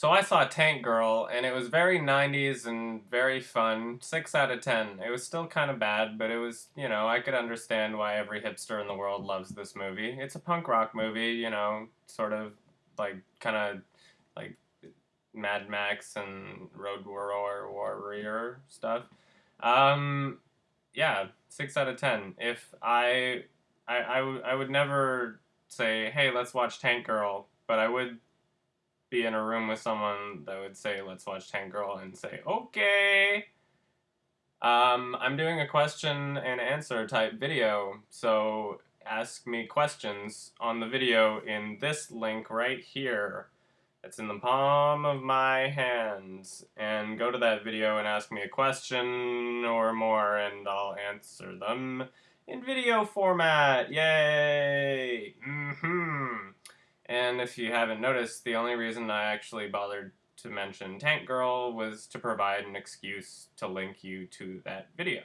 So I saw Tank Girl, and it was very 90s and very fun. 6 out of 10. It was still kind of bad, but it was, you know, I could understand why every hipster in the world loves this movie. It's a punk rock movie, you know, sort of like kind of like Mad Max and Road Warrior, Warrior stuff. Um, yeah, 6 out of 10. If I, I, I, would never say, hey, let's watch Tank Girl, but I would be in a room with someone that would say, let's watch Tank Girl, and say, okay. Um, I'm doing a question and answer type video, so ask me questions on the video in this link right here. It's in the palm of my hands. And go to that video and ask me a question or more, and I'll answer them in video format. Yay! Mm-hmm. And if you haven't noticed, the only reason I actually bothered to mention Tank Girl was to provide an excuse to link you to that video.